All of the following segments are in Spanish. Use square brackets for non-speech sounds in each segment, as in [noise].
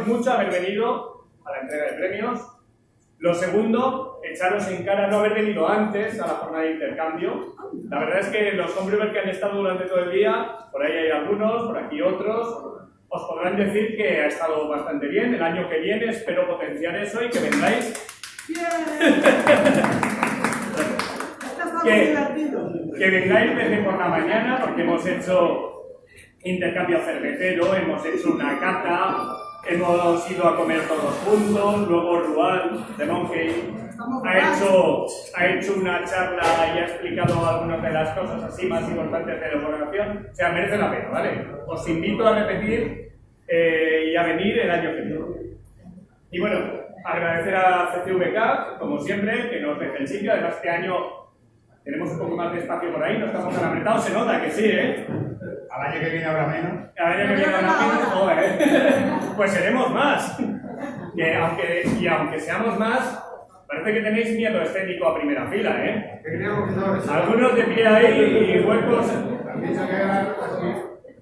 agradeceros mucho haber venido a la entrega de premios. Lo segundo, echaros en cara no haber venido antes a la jornada de intercambio. La verdad es que los hombres que han estado durante todo el día, por ahí hay algunos, por aquí otros, os podrán decir que ha estado bastante bien. El año que viene espero potenciar eso y que vengáis. [laughs] que, que vengáis desde por la mañana porque hemos hecho intercambio cervecero, hemos hecho una cata, hemos ido a comer todos juntos, luego Rual de Monkey ha hecho, ha hecho una charla y ha explicado algunas de las cosas así más importantes de la elaboración. O sea, merece la pena, ¿vale? Os invito a repetir eh, y a venir el año que viene. Y bueno, agradecer a CCVK, como siempre, que nos deje el sitio. Además, este año tenemos un poco más de espacio por ahí, no estamos tan apretados, se nota que sí, ¿eh? Al año que viene habrá menos. Al año que viene habrá menos, joder. [laughs] Pues seremos más. Que aunque, y aunque seamos más, parece que tenéis miedo escénico a primera fila, ¿eh? Algunos de pie ahí y huecos.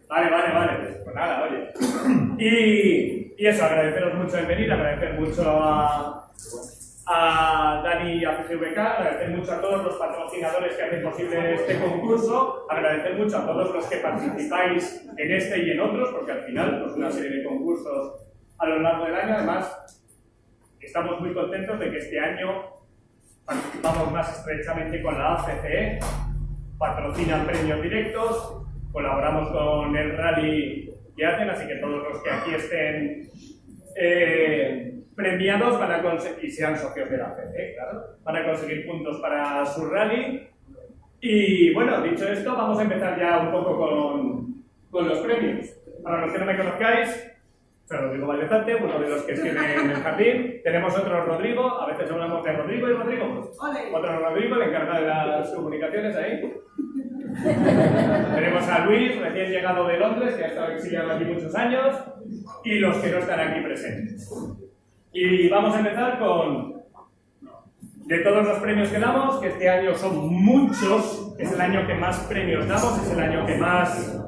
Vale, vale, vale. Pues nada, oye. [clears throat] Y, y eso, agradeceros mucho el venir, agradecer mucho a, a Dani y a CCVK, agradecer mucho a todos los patrocinadores que hacen posible este concurso, agradecer mucho a todos los que participáis en este y en otros, porque al final, pues una serie de concursos a lo largo del año, además, estamos muy contentos de que este año participamos más estrechamente con la ACCE, patrocinan premios directos, colaboramos con el rally que hacen, así que todos los que aquí estén eh, premiados van a conseguir, y sean socios de la CC, claro, van a conseguir puntos para su rally. Y bueno, dicho esto, vamos a empezar ya un poco con, con los premios. Para los que no me conozcáis, soy Rodrigo Valdezante, uno de los que escriben en el jardín. [laughs] Tenemos otro Rodrigo, a veces hablamos de Rodrigo y Rodrigo. pues, otro Rodrigo, el encargado de las comunicaciones ahí. [laughs] Tenemos a Luis, recién llegado de Londres, que ha estado exiliado aquí muchos años, y los que no están aquí presentes. Y vamos a empezar con, de todos los premios que damos, que este año son muchos, es el año que más premios damos, es el año que más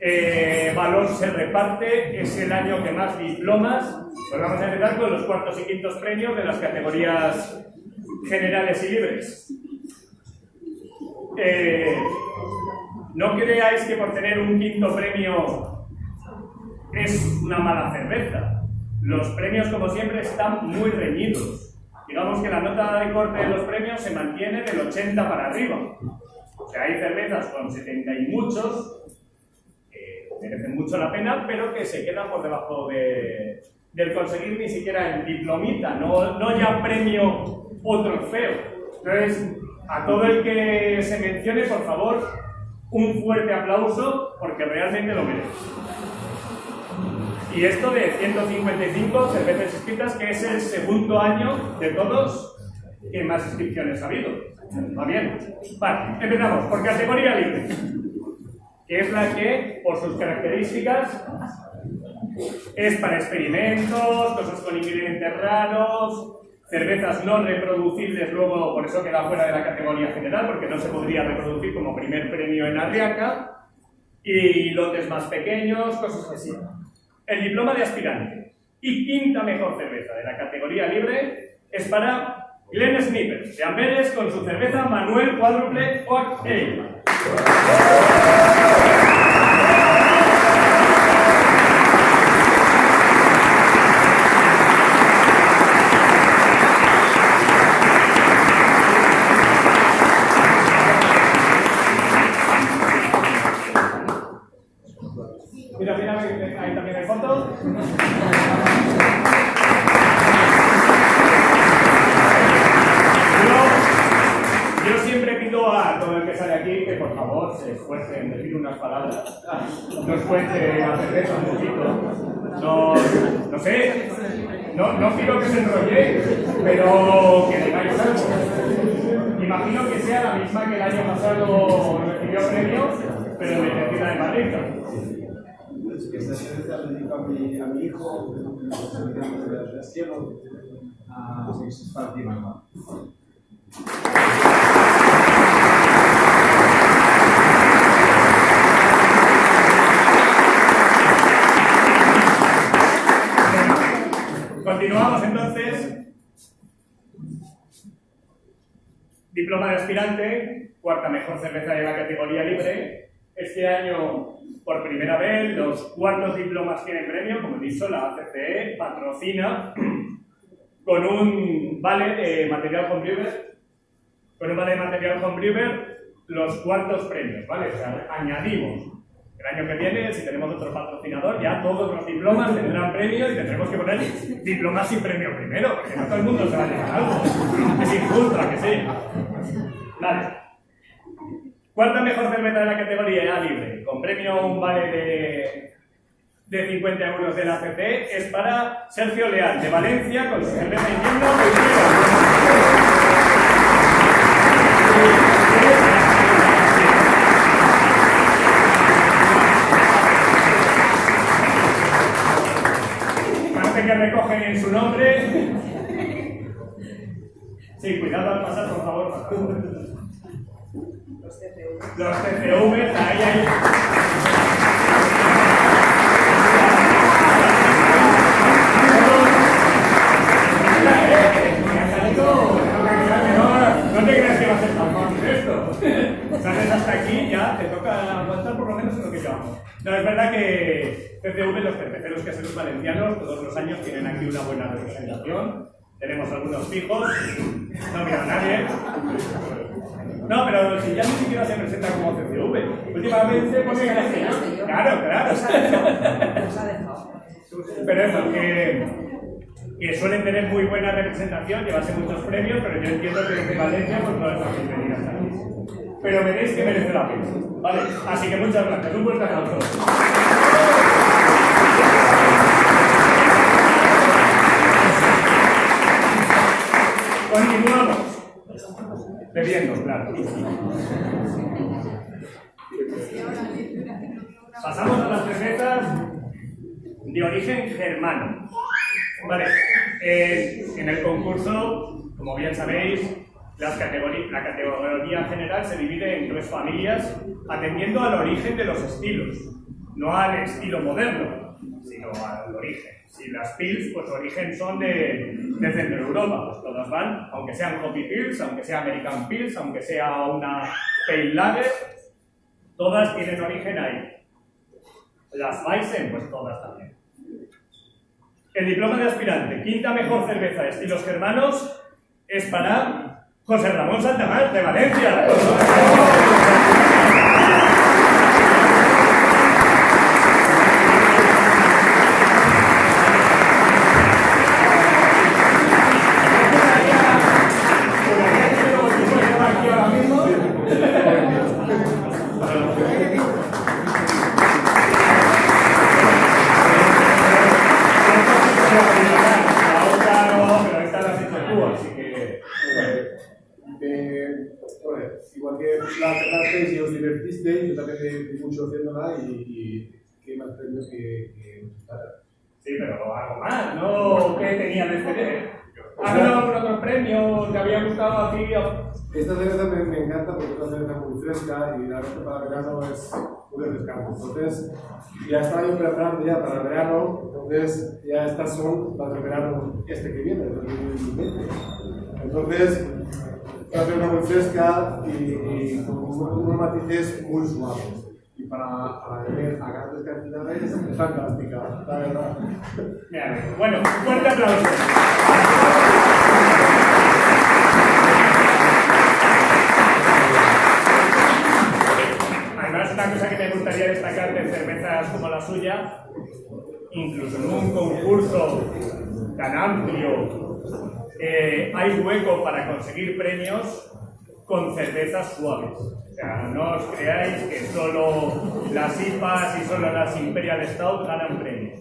eh, valor se reparte, es el año que más diplomas. Pues vamos a empezar con los cuartos y quintos premios de las categorías generales y libres. Eh, no creáis que por tener un quinto premio es una mala cerveza. Los premios, como siempre, están muy reñidos. Digamos que la nota de corte de los premios se mantiene del 80 para arriba. O sea, hay cervezas con 70 y muchos, eh, merecen mucho la pena, pero que se quedan por debajo de, del conseguir ni siquiera el diplomita, no, no ya premio o trofeo. Entonces, a todo el que se mencione, por favor, un fuerte aplauso porque realmente lo merece. Y esto de 155 cervezas inscritas, que es el segundo año de todos que más inscripciones ha habido. ¿Va bien? Vale, empezamos por categoría libre, que es la que, por sus características, es para experimentos, cosas con ingredientes raros, cervezas no reproducibles, luego por eso queda fuera de la categoría general, porque no se podría reproducir como primer premio en Arriaca, y lotes más pequeños, cosas así. El diploma de aspirante y quinta mejor cerveza de la categoría libre es para Glenn Snippers de Amberes con su cerveza Manuel Cuádruple Oak Ale. Mira, mira, ahí también hay foto. Yo, yo siempre pido a todo el que sale aquí que por favor se esfuerce en decir unas palabras. Nos cuente la cerveza un poquito. No, no sé, no, no quiero que se enrolle, pero que digáis algo. Imagino que sea la misma que el año pasado recibió premio, pero de Cecina de Madrid. Esta cerveza la dedico a mi, a mi hijo, de cielo, a Fátima. Continuamos entonces. Diploma de aspirante, cuarta mejor cerveza de la categoría libre. Este año, por primera vez, los cuartos diplomas tienen premio, como he dicho, la ACCE patrocina con un vale de material homebrewer, con un vale material homebrewer, los cuartos premios, ¿vale? O sea, añadimos el año que viene, si tenemos otro patrocinador, ya todos los diplomas tendrán premio y tendremos que poner diplomas sin premio primero, porque no todo el mundo se va a llevar algo. Es injusto, ¿a que sí? Vale. Cuarta mejor cerveza de la categoría libre, con premio un vale de, de 50 euros de la es para Sergio Leal, de Valencia, con su cerveza invierno que recogen en su nombre. Sí, cuidado al pasar, por favor. Los TCV, ahí, ahí. No te creas que va a ser tan fácil esto. Sales hasta aquí, ya te toca aguantar por lo menos en lo que llevamos. No, es verdad que TCV, los terceros caseros valencianos, todos los años tienen aquí una buena representación. Tenemos algunos fijos, no mira a nadie. No, pero si ya ni siquiera se presenta como CCV. Últimamente pone que Claro, claro. Pero eso, que, que suelen tener muy buena representación, llevarse muchos premios, pero yo entiendo que desde Valencia pues no es fácil venir hasta aquí. Pero veréis que merece la pena. Vale, así que muchas gracias. Un fuerte aplauso. Continuamos. Bebiendo, claro. Pasamos a las cervezas de origen germano. Vale, eh, en el concurso, como bien sabéis, las la categoría general se divide en tres familias atendiendo al origen de los estilos, no al estilo moderno, sino al origen. Si las pils, pues su origen son de, de Centro Europa, pues todas van, aunque sean Hoppy Pils, aunque sea American Pils, aunque sea una Pale Lager, todas tienen origen ahí. Las Weizen, pues todas también. El diploma de aspirante, quinta mejor cerveza de estilos germanos, es para José Ramón Santamar, de Valencia. Muy. Entonces, ya estaba yo preparando ya para el verano, entonces ya estas son las del verano este que viene, el 2020. Entonces, es una cerveza muy fresca y, con unos matices muy suaves. Y para, para beber a grandes cantidades es fantástica, la verdad. Bueno, fuerte aplauso. Además, una cosa que me gustaría destacar de cervezas como la suya, incluso en un concurso tan amplio, eh, hay hueco para conseguir premios con cervezas suaves. O sea, no os creáis que solo las IPAs y solo las Imperial Stout ganan premios.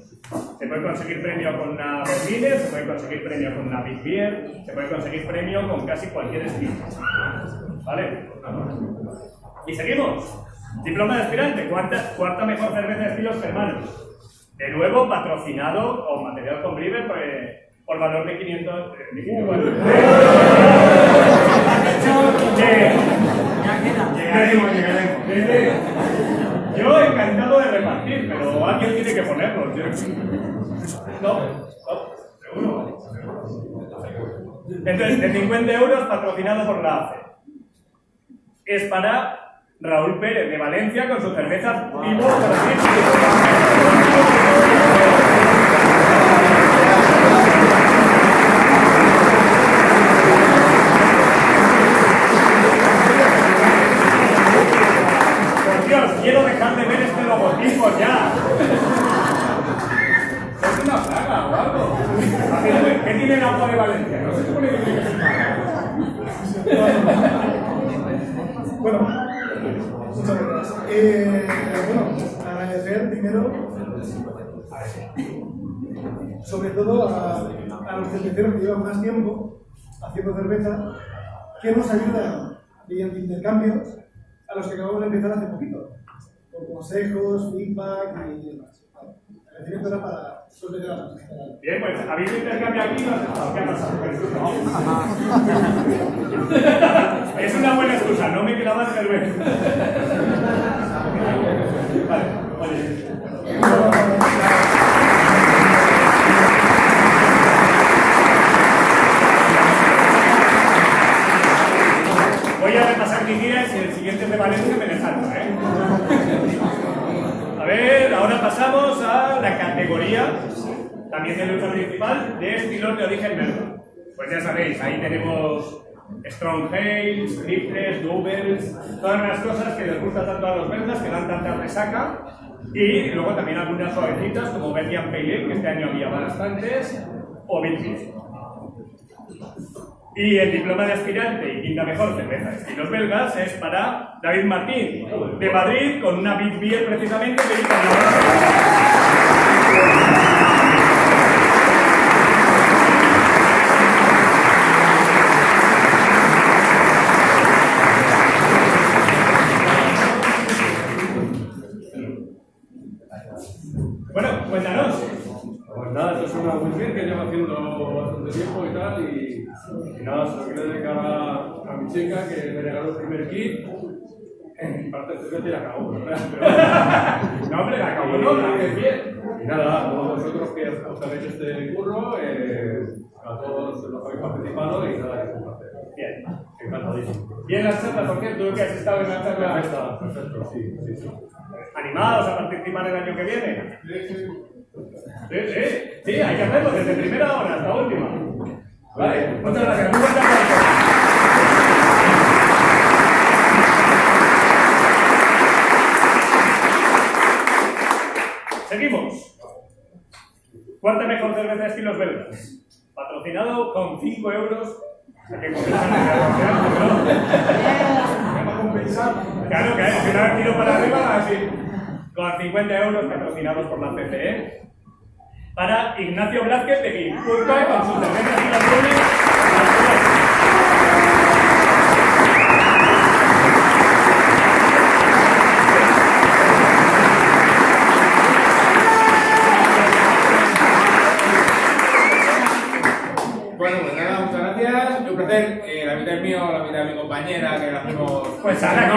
Se puede conseguir premio con una Berliner, se puede conseguir premio con una Big Beer, se puede conseguir premio con casi cualquier estilo. ¿Vale? Y seguimos. Diploma de aspirante, cuarta, cuarta mejor cerveza de estilos hermanos. De nuevo, patrocinado con material con Briver por, eh, valor de 500. eh, de 500 de- Llegaremos, llegaremos. de- Yo encantado de repartir, pero alguien tiene que ponerlo. No, no, seguro. Entonces, de 50 euros patrocinado por la ACE. Es para Raúl Pérez de Valencia con su cerveza Vivo Por Dios, quiero dejar de ver este logotipo ya. Es una plaga o algo. A ver, ¿Qué tiene el agua de Valencia? No se supone que tiene que ser Bueno, muchas gracias. Eh, bueno, agradecer primero, sobre todo a, a los cerveceros que llevan más tiempo haciendo cerveza, que nos ayudan mediante intercambios a los que acabamos de empezar hace poquito, con consejos, feedback y demás. Vale. El era para. Bien, pues habéis intercambiado aquí. ¿Qué ha pasado? [laughs] Es una buena excusa, no me quedaba cerveza. [laughs] Vale, oye. Voy a repasar mis guías y el siguiente de Valencia me dejaron, ¿eh? A ver, ahora pasamos a la categoría, también de lucha principal, de estilos de origen verde. Pues ya sabéis, ahí tenemos Strong Ales, triples, doubles, todas las cosas que les gusta tanto a los belgas, que dan tanta resaca. Y luego también algunas suavecitas, como Belgian Pale Ale, que este año había bastantes, o Bitfish. Y el diploma de aspirante y quinta mejor cerveza de estilos belgas es para David Martín, de Madrid, con una Big Beer precisamente que hizo en la Bueno, cuéntanos. Pues nada, esto es una Wilfrid que llevo haciendo bastante tiempo y tal, y, y nada, se lo quiero dedicar a, a mi chica que me regaló el primer kit. En parte y la acabó, ¿verdad? [laughs] Pero, No, hombre, la acabó, no, la bien. y nada, a todos vosotros que os habéis este curro, eh, a todos los que habéis participado y nada, que es un placer. Bien. Encantadísimo. Bien las charlas, ¿por? Tú que has estado en la charla. Perfecto, perfecto, sí, sí, sí. ¿Animados a participar el año que viene? Sí, sí, sí, hay que hacerlo desde primera hora hasta última. Vale, muchas gracias. Muy buen trabajo. Seguimos. Cuarta mejor cerveza de estilos belgas. Patrocinado con 5 euros. Que compensan ¿no? [laughs] Claro, que si no tiro para arriba, así con 50 euros patrocinados por la CCE, para Ignacio Blázquez de Guipúzcoa con sus cervezas y las lunes. Pues eh, mío, la mitad de mi compañera, que la hacemos. Pues a la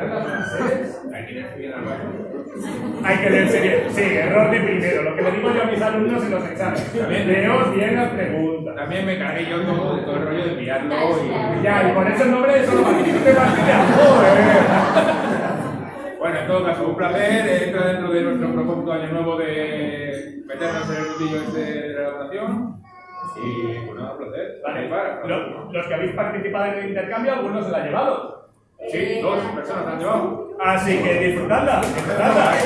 las frases. Hay que leer bien al. Hay que leerse bien. Sí, error de primero. Lo que le digo yo a mis alumnos en los exámenes. También. Leos bien las preguntas. También me cargué yo todo, todo el rollo de enviarlo y. Ya, y por eso el nombre de solo participe partida. Joder. Bueno, en todo caso, un placer. Entra dentro de nuestro propósito de año nuevo de meternos en el mundillo este de la elaboración. Y pues nada, un placer. Vale, Participar. lo- los que habéis participado en el intercambio, algunos se la han llevado. Sí, dos personas han llevado. Así que disfrutadla, disfrutadla. [laughs]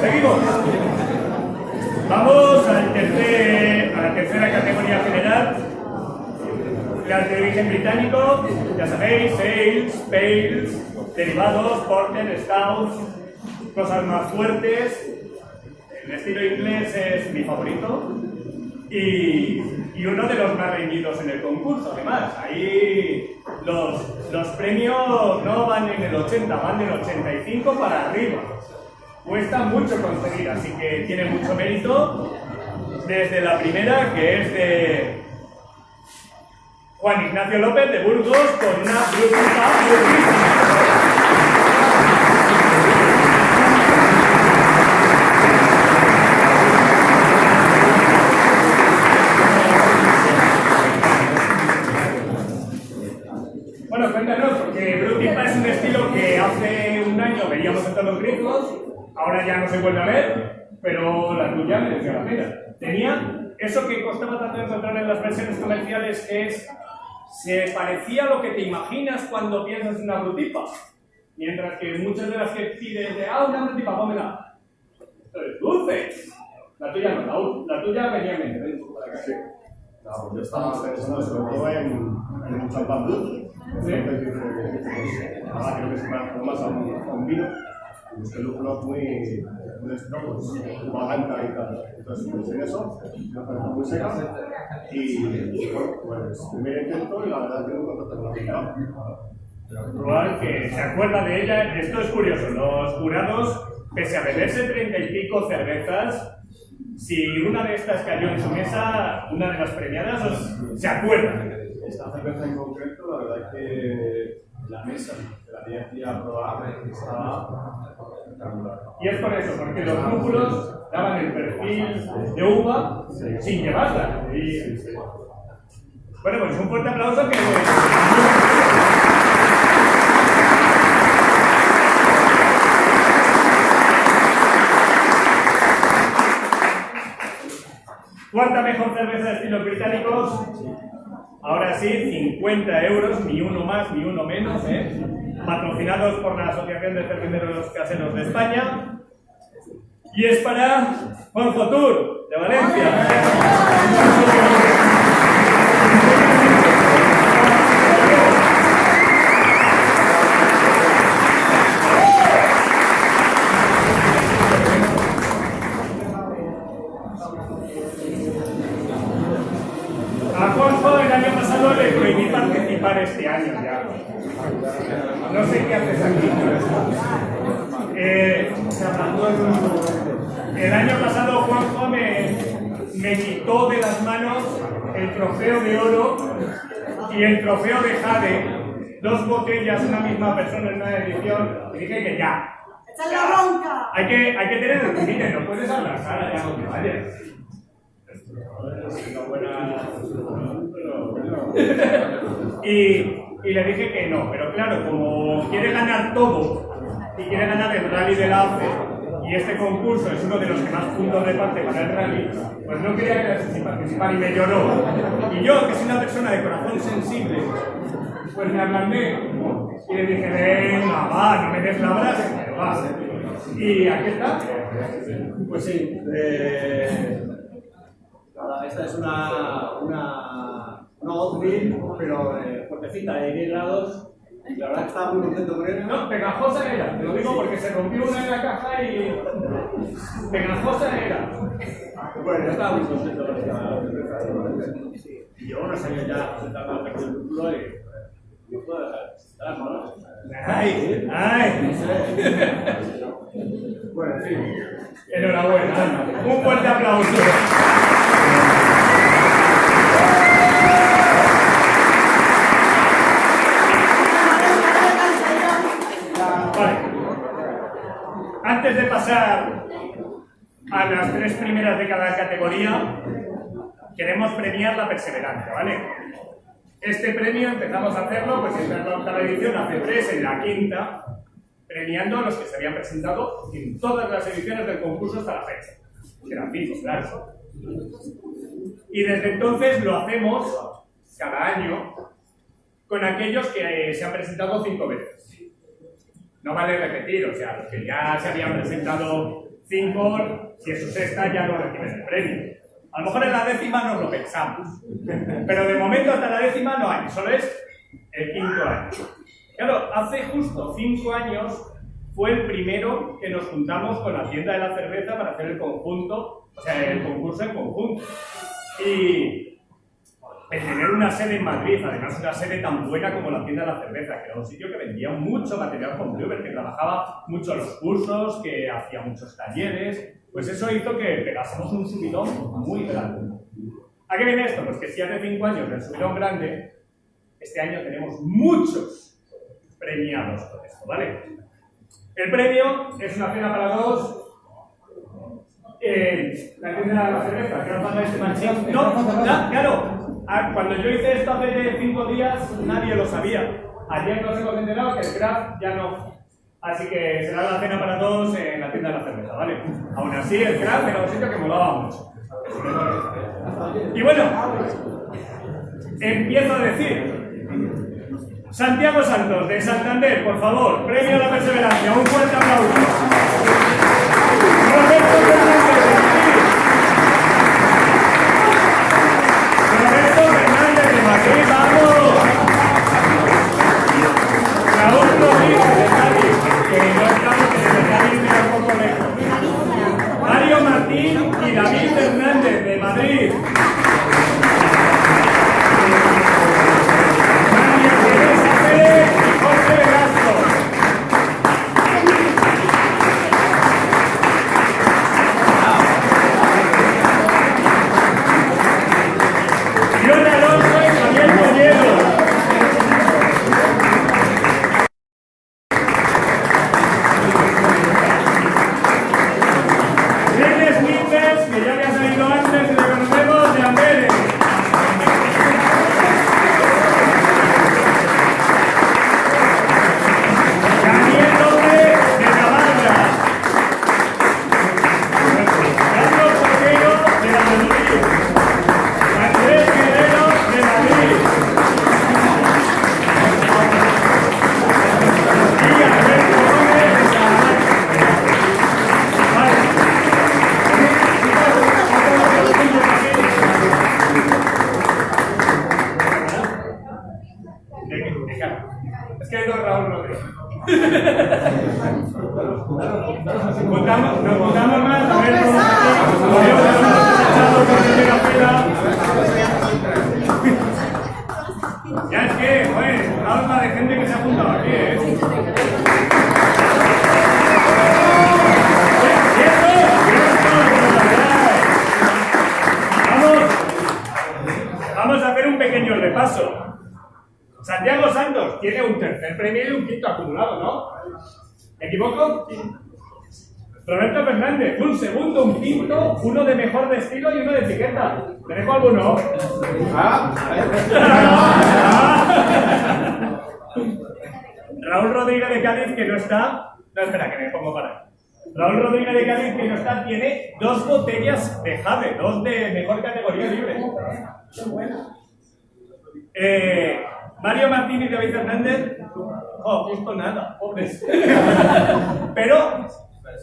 Seguimos. Vamos al tercer, a la tercera categoría general. Las de origen británico, ya sabéis, sales, pales, derivados, porter, scouts, cosas más fuertes. El estilo inglés es mi favorito y, y uno de los más reñidos en el concurso, además. Ahí los, los premios no van en el 80, van del 85 para arriba. Cuesta mucho conseguir, así que tiene mucho mérito. Desde la primera, que es de Juan Ignacio López de Burgos, con una brújula Bueno, cuéntanos, porque Blue Tipa es un estilo que hace un año veíamos en todos los grifos, ahora ya no se vuelve a ver, pero la tuya mereció la pena. Tenía eso que costaba tanto encontrar en las versiones comerciales, que es, se parecía a lo que te imaginas cuando piensas en una brutipa, mientras que muchas de las que pides de, ah, una brutipa, pómela. Esto es dulce. La tuya no, la, la tuya venía en mente, acá. No, yo estaba pensando sobre todo en, en un champán dulce. Pues, nada, creo que se parece más a un, a un vino. Y busqué lúpulos muy, uva blanca y tal. Entonces en eso, me pareció muy seca. Y, bueno, pues primer intento y la verdad es que no contacto con la picada. Probar que se acuerda de ella. Esto es curioso. Los jurados, pese a beberse treinta y pico cervezas, si una de estas cayó en su mesa, una de las premiadas os- se acuerda. Esta cerveza en concreto, la verdad es que la mesa que la tenía aquí a probar estaba. Y es por eso, porque los lúpulos daban el perfil de uva sin llevarla. Y- Bueno, pues un fuerte aplauso que... Cuarta mejor cerveza de estilos británicos. Ahora sí, 50 euros, ni uno más ni uno menos, ¿eh? Patrocinados por la Asociación de Cerveceros Caseros de España. Y es para Juanjo Tour, de Valencia. Trofeo de jade, dos botellas, una misma persona en una edición, y dije que ya. ¡Echa la bronca! Hay que, hay que tener el límite, no puedes hablar, Sara, ya no te vayas. Y, y le dije que no, pero claro, como quiere ganar todo y quiere ganar el rally del AFE, y este concurso es uno de los que más puntos reparte para el rally, pues no quería sin participar y me lloró. Y yo, que soy una persona de corazón sensible, pues me ablandé y le dije, venga, va, no me des la brasa, pero va. Y aquí está. Pues sí, eh, esta es una, una, una Oatville, pero eh, fuertecita de 10 grados, La verdad que estaba muy contento con él. No, pegajosa era, te lo digo porque se rompió una en la caja y. Pegajosa era. Bueno, yo estaba muy contento con él. Y llevo unos años ya presentando al perfil del culo y. No puedo dejar. ¡Ay! ¡Ay! Bueno, en fin. Enhorabuena. Un fuerte aplauso. Vale. Antes de a las tres primeras de cada categoría, queremos premiar la perseverancia, ¿vale? Este premio empezamos a hacerlo, pues en la octava edición, hace tres, en la quinta, premiando a los que se habían presentado en todas las ediciones del concurso hasta la fecha. Que eran cinco, claro. Y desde entonces lo hacemos cada año con aquellos que eh, se han presentado cinco veces. No vale repetir, o sea, los que ya se habían presentado cinco, si es su sexta ya no reciben el premio. A lo mejor en la décima nos lo pensamos, pero de momento hasta la décima no hay, solo es el quinto año. Claro, hace justo cinco años fue el primero que nos juntamos con la tienda de la cerveza para hacer el conjunto, o sea, el concurso en conjunto. Y el tener una sede en Madrid, además una sede tan buena como la tienda de la cerveza, que era un sitio que vendía mucho material con Bluebird, que trabajaba mucho los cursos, que hacía muchos talleres, pues eso hizo que pegásemos un subidón muy grande. ¿A qué viene esto? Pues que si hace cinco años del subidón grande, este año tenemos muchos premiados por esto, ¿vale? El premio es una cena para dos. Eh, la tienda de la cerveza, que no paga este manchín. No, claro. Ah, Cuando yo hice esto hace cinco días, nadie lo sabía. Ayer nos hemos enterado que el craft ya no. Así que será la cena para todos en la tienda de la cerveza, ¿vale? Aún así, el craft era un sitio que molaba mucho. Y bueno, empiezo a decir. Santiago Santos, de Santander, por favor, premio a la perseverancia, un fuerte aplauso. Martín y David Fernández, de Madrid.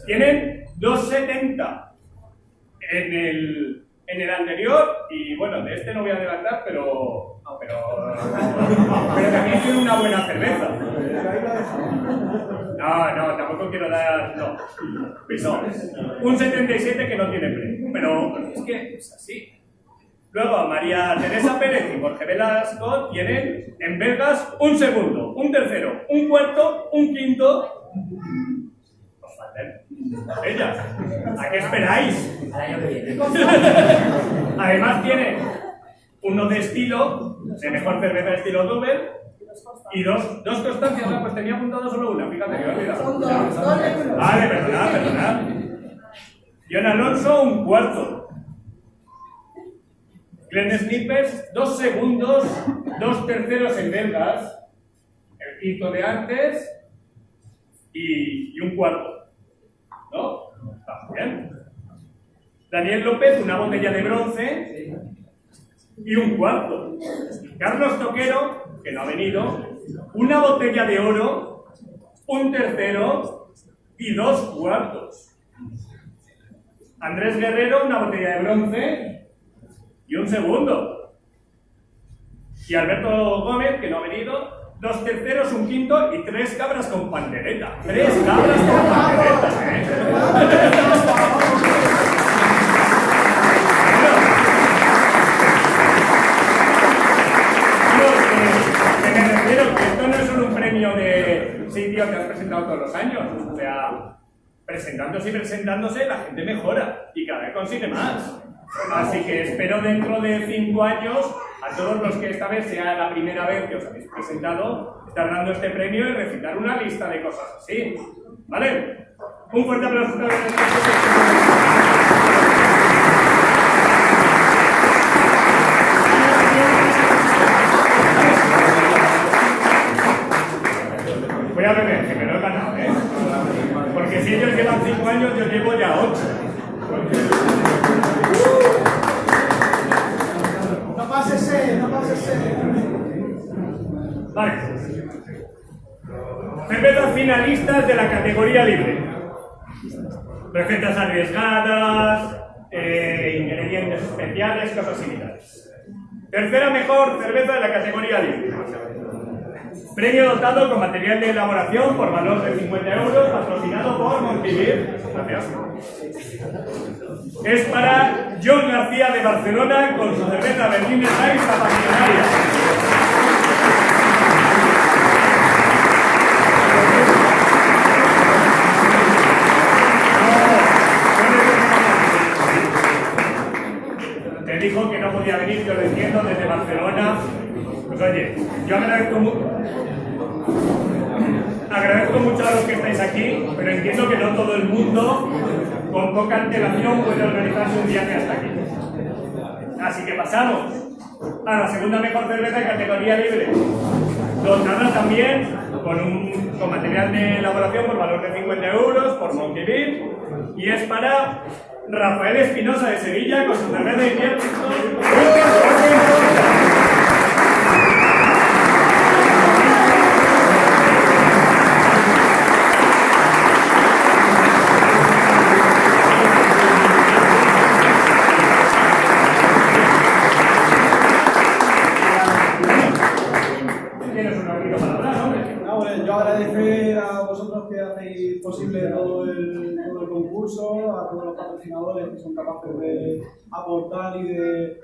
Tienen 2.70 en el, en el anterior y bueno, de este no voy a adelantar, pero pero, también tiene una buena cerveza. No, no, tampoco quiero dar. No. No. Un 77 que no tiene premio. Pero es que es así. Luego, María Teresa Pérez y Jorge Velasco tienen en Vegas un segundo, un tercero, un cuarto, un quinto. Ellas. ¿A qué esperáis? Además tiene uno de estilo, de mejor cerveza de estilo Dover, y dos, dos constancias, pues tenía apuntado solo una, fíjate que me he olvidado. Vale, perdonad, perdonad. John Alonso, un cuarto. Glenn Snippers, dos segundos, dos terceros en belgas, el quinto de antes y, y un cuarto. ¿No? Daniel López, una botella de bronce y un cuarto. Carlos Toquero, que no ha venido, una botella de oro, un tercero y dos cuartos. Andrés Guerrero, una botella de bronce y un segundo. Y Alberto Gómez, que no ha venido, dos terceros, un quinto y tres cabras con pandereta. Tres cabras con pandereta, ¿eh? Que- me refiero que esto no es solo un premio de sitio que has presentado todos los años. O sea, presentándose y presentándose, la gente mejora y cada vez consigue más. Así que espero dentro de cinco años, a todos los que esta vez sea la primera vez que os habéis presentado, estar dando este premio y recitar una lista de cosas así. ¿Vale? Un fuerte aplauso. a todos. Voy a beber, que me lo he ganado, ¿eh? Porque si ellos llevan 5 años, yo llevo ya 8. Vale. Cervezas finalistas de la categoría libre. Recetas arriesgadas, eh, ingredientes especiales, cosas similares. Tercera mejor cerveza de la categoría libre. Premio dotado con material de elaboración por valor de 50 euros, patrocinado por Montivir. Es para John García de Barcelona con su cerveza Berliner Weiss apasionaria. Me dijo que venir, yo lo entiendo, desde Barcelona. Pues oye, yo agradezco mucho. A los que estáis aquí, pero entiendo que no todo el mundo, con poca antelación, puede organizarse un viaje hasta aquí. Así que pasamos a la segunda mejor cerveza de categoría libre. Dotada también con, con material de elaboración por valor de 50 euros por Monkey Beat. Y es para Rafael Espinosa de Sevilla con su cerveza de invierno. Hombre, yo agradecer a vosotros que hacéis posible todo el, todo concurso, a todos los patrocinadores que son capaces de aportar y de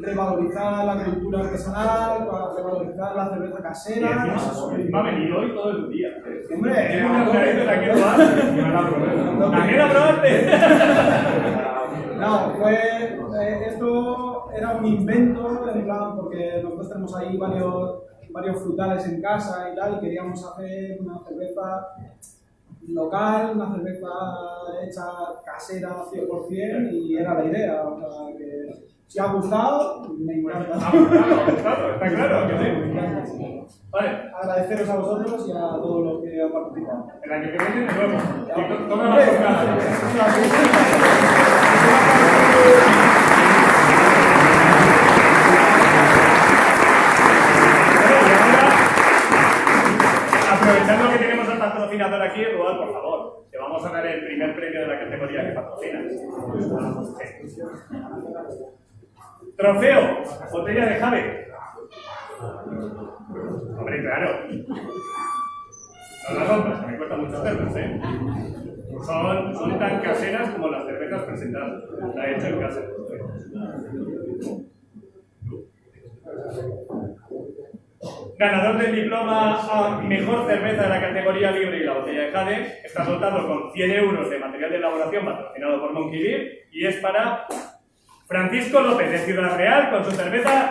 revalorizar la cultura artesanal, para revalorizar la cerveza casera. encima ha venido hoy todo el día. Hombre, unas narices aquí en Boas. ¿También la probaste? No, fue, eh, esto era un invento, en plan, porque nosotros tenemos ahí varios, varios frutales en casa y tal, y queríamos hacer una cerveza local, una cerveza hecha casera 100%, y era la idea. O sea, que si ha gustado, me encanta. Ha gustado, ha gustado, está claro que sí. Vale, Agradeceros a vosotros y a todos los que han participado. el año que viene de nuevo. Y to- tome más Aprovechando que tenemos al patrocinador aquí, por favor, te vamos a dar el primer premio de la categoría que patrocinas. Trofeo, botella de Jave. Hombre, claro. No las compras, que me cuesta mucho hacerlas, ¿eh? Son, son tan caseras como las cervezas presentadas. La he hecho en casa. Ganador del diploma a mejor cerveza de la categoría libre y la botella de Jade está dotado con 100 euros de material de elaboración patrocinado por Monkey Beer y es para Francisco López de Ciudad Real con su cerveza.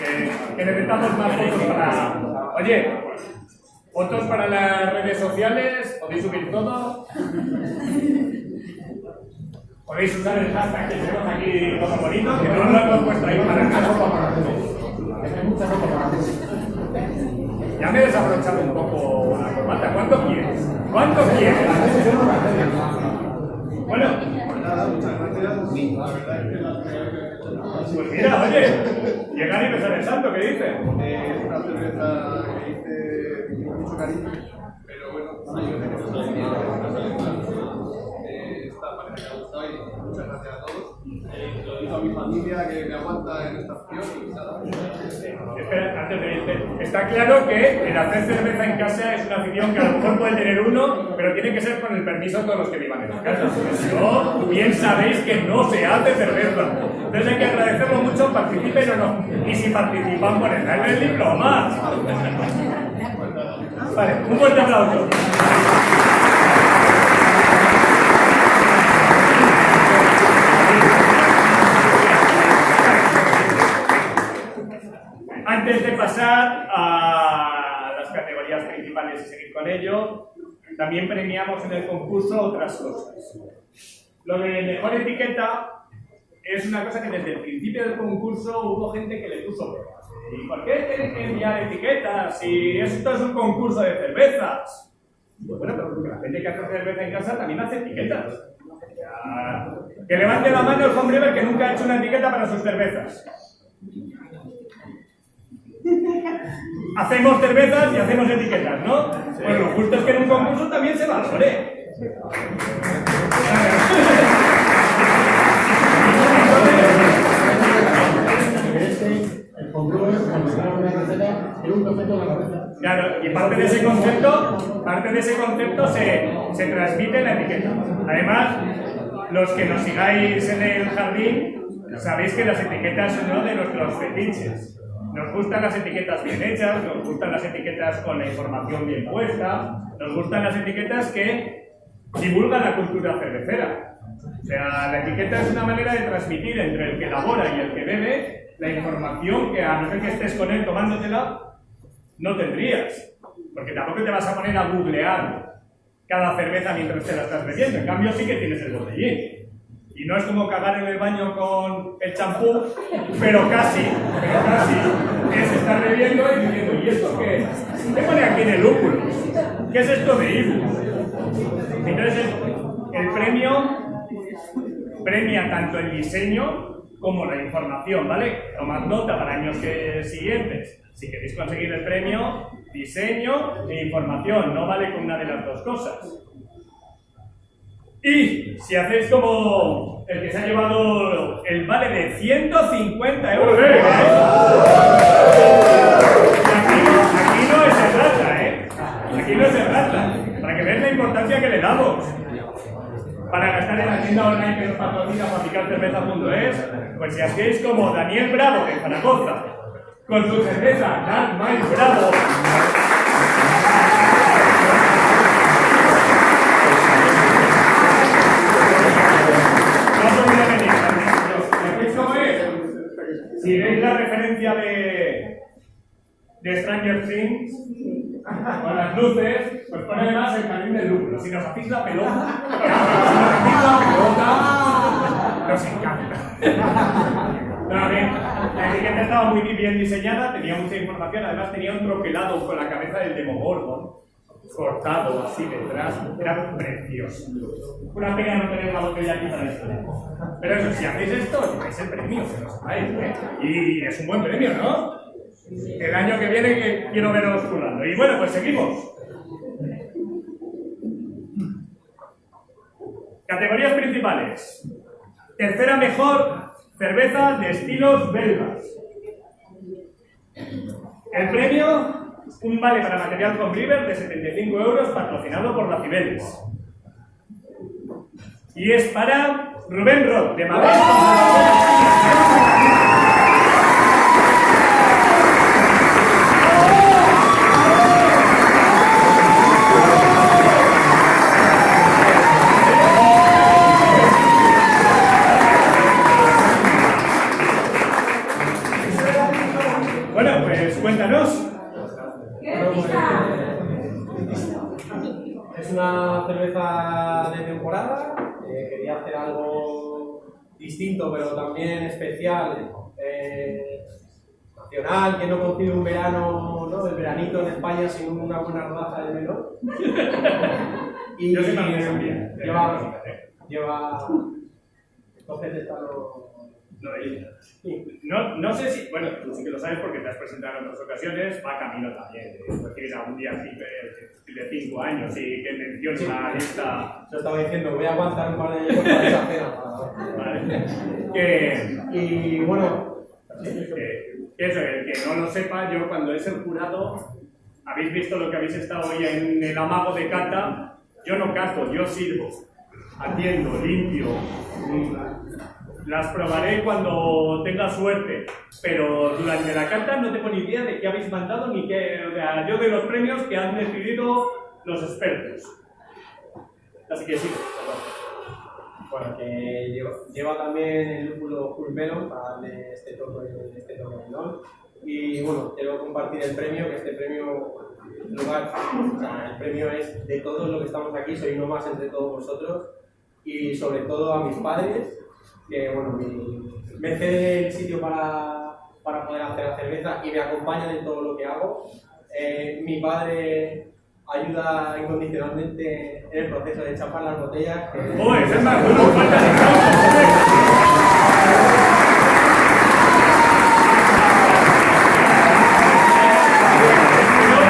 Que, que necesitamos más fotos para. Oye, fotos para las redes sociales, podéis subir todo. Podéis usar el hashtag que tenemos aquí todo bonito, que no lo hemos puesto ahí para nada. Ya me he desabrochado un poco la corbata. ¿Cuánto quieres? ¿Cuánto quieres? Bueno, Nada, muchas gracias. La verdad es que la pues mira, oye, llegar y besar el santo, ¿qué dices? Eh, una cerveza mucho cariño, pero bueno, que a veces no sale mal. Eh, esta parece que ha gustado y muchas gracias a todos. Lo digo a mi familia que me aguanta en esta acción y nada. Espera, antes de irte. Está claro que el hacer cerveza en casa es una afición que a lo mejor puede tener uno, pero tiene que ser con el permiso de todos los que vivan en la casa. Si no, bien sabéis que no se hace cerveza. Entonces hay que agradecerlo mucho, participen o no. Y si participan, ponen el diploma. Vale, un fuerte aplauso. Antes de pasar a las categorías principales y seguir con ello, también premiamos en el concurso otras cosas. Lo de mejor etiqueta es una cosa que desde el principio del concurso hubo gente que le puso pegas. ¿Y por qué tienen que enviar etiquetas si esto es un concurso de cervezas? Pues bueno, pero porque la gente que hace cerveza en casa también hace etiquetas. Ya. Que levante la mano el hombre que nunca ha hecho una etiqueta para sus cervezas. [laughs] Hacemos cervezas y hacemos etiquetas, ¿no? Pues lo justo es que en un concurso también se valore. Una receta, un concepto la cabeza. Claro, y parte de ese concepto, parte de ese concepto se, se transmite en la etiqueta. Además, los que nos sigáis en el jardín, sabéis que las etiquetas son uno de nuestros fetiches. Nos gustan las etiquetas bien hechas, nos gustan las etiquetas con la información bien puesta, nos gustan las etiquetas que divulgan la cultura cervecera. O sea, la etiqueta es una manera de transmitir entre el que elabora y el que bebe la información que a no ser que estés con él tomándotela, no tendrías. Porque tampoco te vas a poner a googlear cada cerveza mientras te la estás bebiendo. En cambio, sí que tienes el botellín. Y no es como cagar en el baño con el champú, pero casi, pero casi, es estar bebiendo y diciendo, ¿y esto qué es? ¿Qué pone aquí en el lúpulo? ¿Qué es esto de Ibus? Entonces, el premio premia tanto el diseño como la información, ¿vale? Tomad nota para años que- siguientes. Si queréis conseguir el premio, diseño e información, no vale con una de las dos cosas. Y si hacéis como el que se ha llevado el vale de 150 euros. Aquí, no, aquí no es el rata, ¿eh? Aquí no es el rata. Para que veáis la importancia que le damos. Para gastar en la tienda online que nos patrocina fabricarcerveza.es, pues si hacéis como Daniel Bravo de Zaragoza, con su cerveza Dark Mile Bravo. Si veis la referencia de, de Stranger Things, con las luces, pues pone además el jardín del lúpulo. Si nos hacéis la pelota, si nos hacéis la pelota, nos encanta. No, bien, la etiqueta estaba muy bien diseñada, tenía mucha información, además tenía un troquelado con la cabeza del Demogorgon. cortado así detrás, era precioso. Una pena no tener la botella aquí para esto. Pero eso, si hacéis esto, es el premio, que lo sepáis, ¿eh? Y es un buen premio, ¿no? El año que viene que quiero veros currando. Y bueno, pues seguimos. Categorías principales. Tercera mejor, cerveza de estilos belgas. El premio, un vale para material con River de 75 euros patrocinado por la Cibeles. Y es para Rubén Roth, de Madrid. Hacer algo distinto, pero también especial, eh, nacional, que no concibe un verano, ¿no? el veranito en España sin una buena rodaja de melón. [laughs] y Yo también lleva, lleva, entonces está lo, Lo de- No, no sé si, bueno, tú sí que lo sabes porque te has presentado en otras ocasiones, va camino también. Es decir, algún día así de- de 5 años y que mencione la lista. Yo estaba diciendo, voy a aguantar un par de años para esa cena. Vale. [laughs] Que, Y bueno, que, eso, el que no lo sepa, yo cuando es el jurado, habéis visto lo que habéis estado hoy en el amago de cata, yo no cato, yo sirvo, atiendo, limpio. Las probaré cuando tenga suerte, pero durante la cata no tengo ni idea de qué habéis mandado ni qué. O sea, yo doy los premios que han decidido los expertos. Así que sí. Bueno, que lleva, lleva también el lúpulo Full Melon para darle este toque, este toque de. Y bueno, quiero compartir el premio, que este premio, lugar, o sea, el premio es de todos los que estamos aquí, soy uno más entre todos vosotros. Y sobre todo a mis padres, que bueno, mi- me ceden el sitio para, para poder hacer la cerveza y me acompañan en todo lo que hago. Eh, mi padre ayuda incondicionalmente en el proceso de chapar las botellas. que- ¡Joder, ese es más bueno! ¡Falta de aplausos,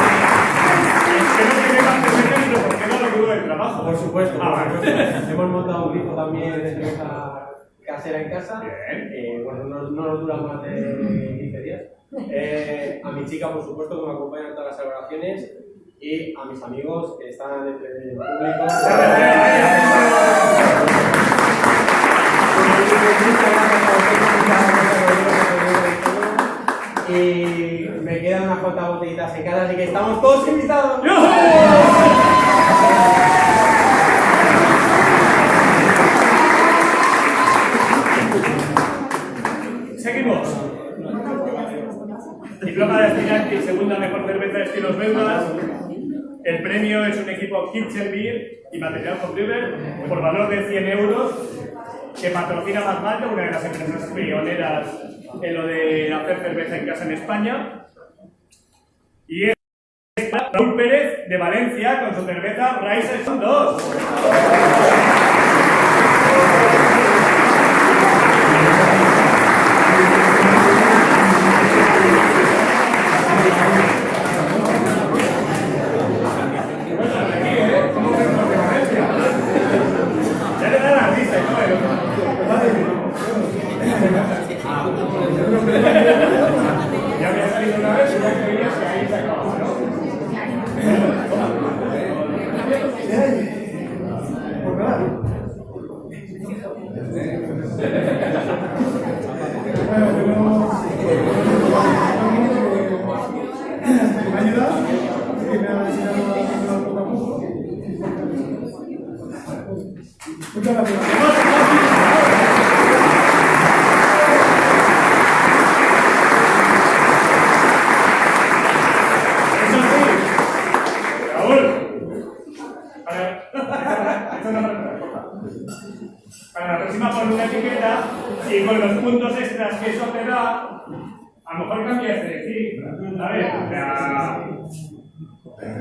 Es que no tiene más cerveza ni lo porque no lo dudo del trabajo. Por supuesto, Ah, por supuesto. hemos montado un grifo también de cerveza casera en casa. Bien. Eh, bueno, no, no nos dura más de 15 días. Eh, a mi chica, por supuesto, que me acompaña en todas las celebraciones. Y a mis amigos que están entre el público. Y me quedan unas cuantas botellitas en casa, así que estamos todos invitados. Seguimos. Kitchen Beer y material con River por valor de 100 euros que patrocina Mazmalta, una de las empresas pioneras en lo de hacer cerveza en casa en España. Y es Raúl Pérez de Valencia con su cerveza Rice son 2. Ya le da la risa, ¿no? Ya había salido una vez y ya creías que ahí se acababa, ¿no? Pues nada. Bueno, tenemos- me ayuda, que me ha enseñado a hacerlo poco a poco. Muchas gracias. Eso sí. Raúl. Para, esto no me- para la próxima pon una etiqueta y con los puntos extras que eso te da, a lo mejor cambias de decir. A ver, o sea,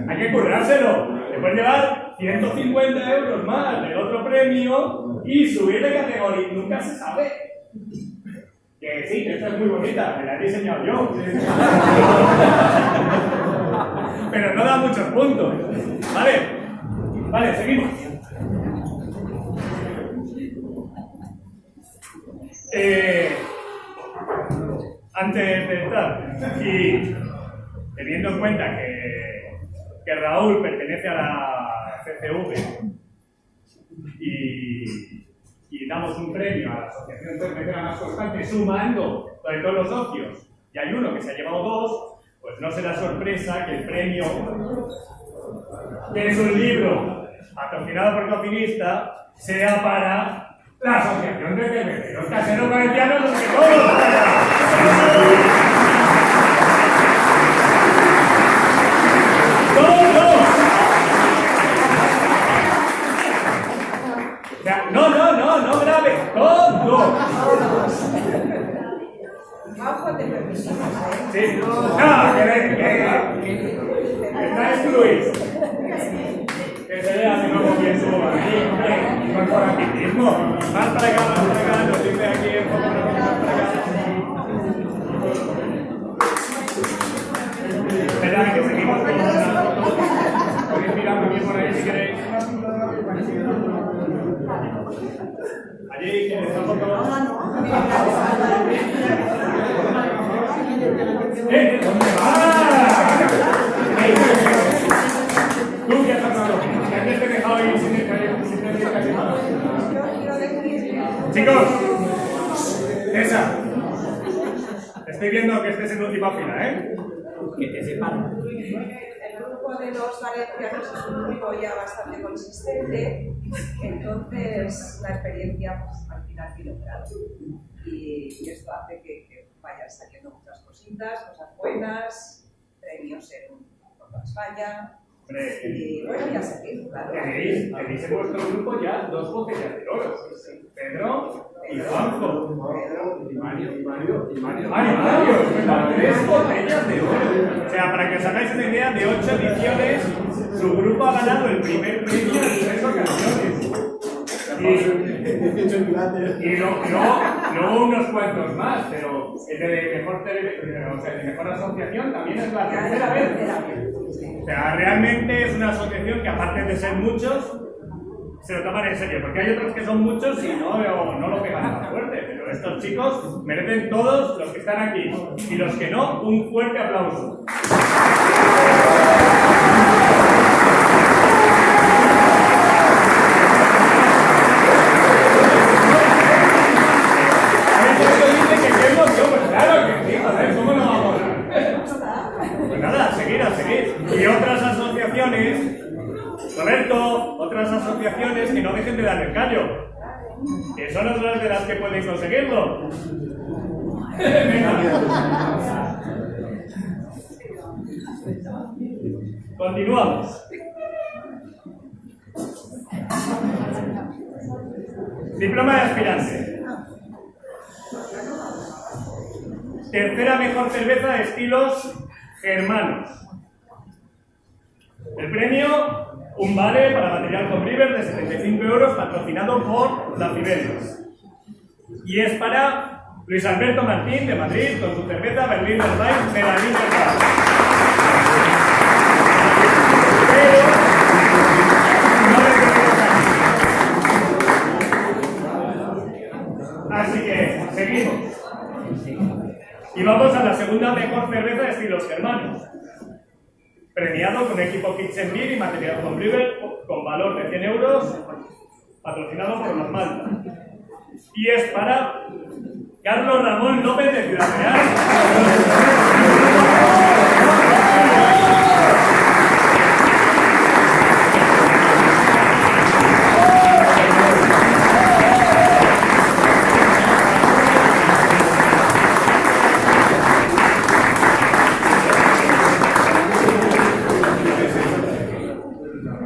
Hay que currárselo. Le puedes llevar 150 euros más del otro premio y subir de categoría. Nunca se sabe. Que sí, que esta es muy bonita, me la he diseñado yo. Muchos puntos. Vale, vale, seguimos. Eh, antes de estar, y teniendo en cuenta que, Raúl pertenece a la CCV y, y damos un premio a la Asociación Cervecera Más Constante sumando de todos los socios y hay uno que se ha llevado dos, pues no será sorpresa que el premio que es un libro patrocinado por Cofinista sea para la Asociación de Cerveceros Caseros Valencianos los que todos ¡Todos! O sea, no, no, no, no grave, todos. Bajo te permitimos, ¿eh? Sí, no, que, ve- que, que está excluido. Que se vea que no bien su aquí, hombre, corporativismo. Más para acá, más para acá, nos dice aquí el foco, más para acá. Espera, que seguimos con una foto. Podéis mirar muy bien por ahí si queréis. Allí, ¿quién está foto? ¡Eh! ¿Dónde vas? ¡Eh! Tú que has hablado, que antes te he dejado ir sin sin- sin decir casi nada. Chicos, esa. Estoy viendo que estés en última fila, ¿eh? Que te sepan. El grupo de los es un grupo ya bastante consistente, entonces la experiencia pues, al final tiene un. Y, esto hace que, que vayan saliendo muchas cositas, cosas buenas, premios en toda España. Y bueno, ya seguir, claro. Tenéis, tenéis en vuestro grupo ya dos botellas de oro. Pedro y Juanjo. Y Mario, y Mario, y Mario. Mario, Mario, verdad, tres botellas de oro. O sea, para que os hagáis una idea, de ocho ediciones, su grupo ha ganado el primer premio en tres ocasiones. Y, y no, no, no unos cuantos más, pero el de mejor, tele- o sea, el de mejor asociación también es la tercera vez. O sea, realmente es una asociación que aparte de ser muchos, se lo toman en serio, porque hay otros que son muchos y no, no, no lo pegan tan fuerte, pero estos chicos merecen todos los que están aquí y los que no, un fuerte aplauso. Asociaciones que no dejen de dar el callo. Que son otras de las que pueden conseguirlo. Continuamos. Diploma de aspirante. Tercera mejor cerveza de estilos germanos. El premio, un vale para material con River de 75 euros patrocinado por la Fibelius. Y es para Luis Alberto Martín de Madrid con su cerveza Berliner Wein de la. Pero. Así que seguimos. Y vamos a la segunda mejor cerveza de estilos germanos. Premiado con equipo Kitchen Beer y material con River con valor de 100 euros, patrocinado por los. Y es para Carlos Ramón López de Ciudad Real.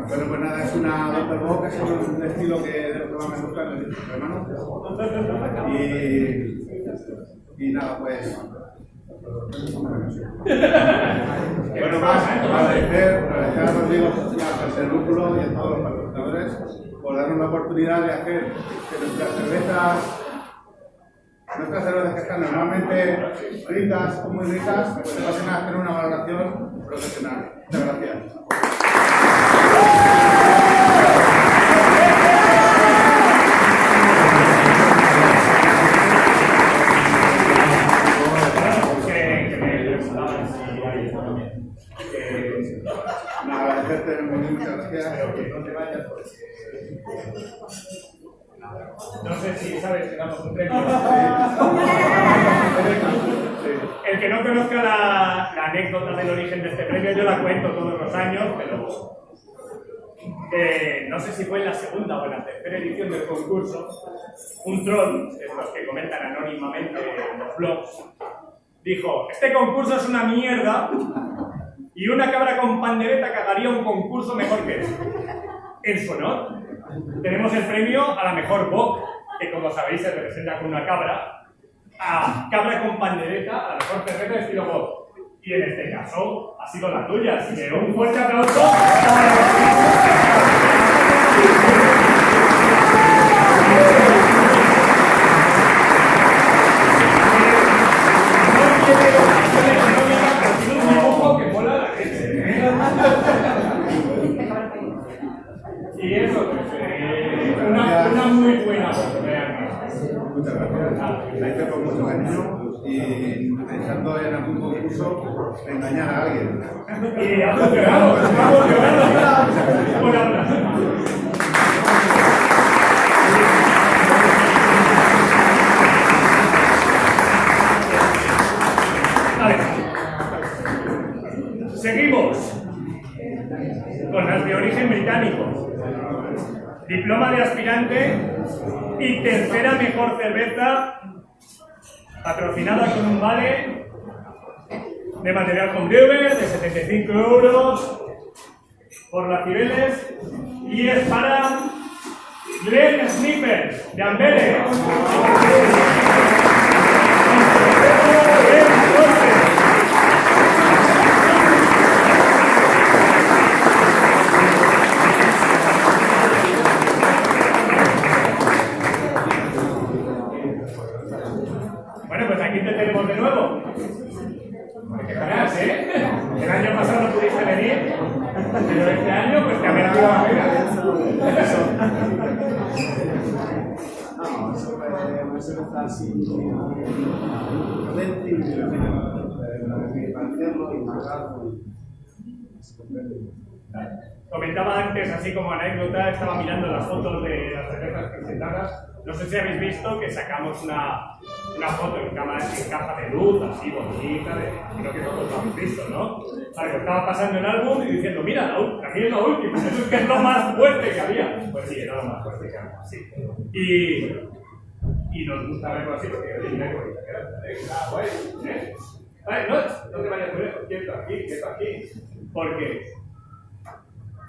Bueno, pues nada, es una Doppel Bock, es un estilo que de lo que más me gusta en el hermano. Y, nada, pues. [laughs] Bueno, más, agradecer, agradecer a Rodrigo y a José Lúpulo y a todos los patrocinadores por darnos la oportunidad de hacer que nuestras cervezas, nuestras cervezas que están normalmente ricas o muy ricas, pues pasen a hacer una valoración profesional. Muchas gracias. Que, que me presentaban si hay esto también. Que- Nada, agradecerte, que no sé si sabes que damos un premio. El que no conozca la, anécdota del origen de este premio, yo la cuento todos los años, pero eh, no sé si fue en la segunda o en la tercera edición del concurso, un troll, estos que comentan anónimamente en los blogs, dijo, este concurso es una mierda y una cabra con pandereta cagaría un concurso mejor que este. En su honor, tenemos el premio a la mejor boc, que como sabéis se representa con una cabra, a cabra con pandereta, a la mejor cerveza de estilo boc. Y en este caso ha sido la tuya, así que un fuerte aplauso y pensando en algún concurso engañar a alguien. [laughs] Y ha funcionado, ha funcionado. Por ahora. Seguimos con las de origen británico. Diploma de aspirante y tercera mejor cerveza patrocinada con un vale de material con brewer de 75 euros por las Cibeles y es para Glen Snippers de Amberes. Bueno, pues aquí te tenemos de nuevo. Hay que parar, ¿eh? El año pasado no pudiste venir, pero este año pues te ha merecido la pena. No, eso fue una cerveza así, potente y y marcarlo. Comentaba antes, así como anécdota, estaba mirando las fotos de las cervezas presentadas. No sé si habéis visto que sacamos una, una foto en cámara en caja de luz, así bonita, de, creo que todos lo habéis visto, ¿no? Que estaba pasando el álbum y diciendo, mira, la, aquí es la última, es [laughs] que es lo más fuerte que había. Pues sí, era lo más fuerte que había, sí. Y, y nos gusta verlo así porque mira qué bonita queda, ¿eh? Vale, no, no te vayas muy lejos, quieto aquí, quieto aquí. Porque